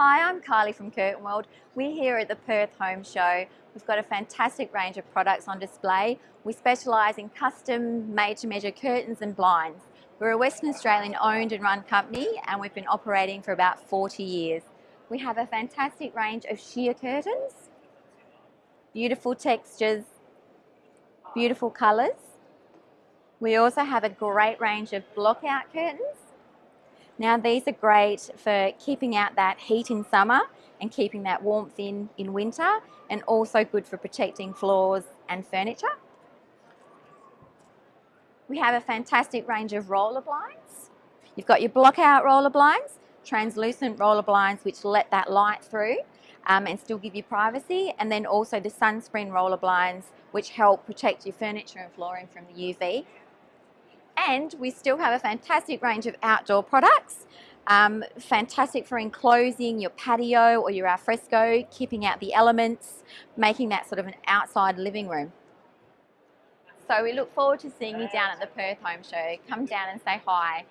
Hi, I'm Kylie from Curtain World. We're here at the Perth Home Show. We've got a fantastic range of products on display. We specialise in custom made to measure curtains and blinds. We're a Western Australian owned and run company and we've been operating for about 40 years. We have a fantastic range of sheer curtains, beautiful textures, beautiful colours. We also have a great range of block out curtains now these are great for keeping out that heat in summer and keeping that warmth in in winter and also good for protecting floors and furniture. We have a fantastic range of roller blinds. You've got your block out roller blinds, translucent roller blinds which let that light through um, and still give you privacy and then also the sunscreen roller blinds which help protect your furniture and flooring from the UV and we still have a fantastic range of outdoor products. Um, fantastic for enclosing your patio or your alfresco, keeping out the elements, making that sort of an outside living room. So we look forward to seeing you down at the Perth Home Show. Come down and say hi.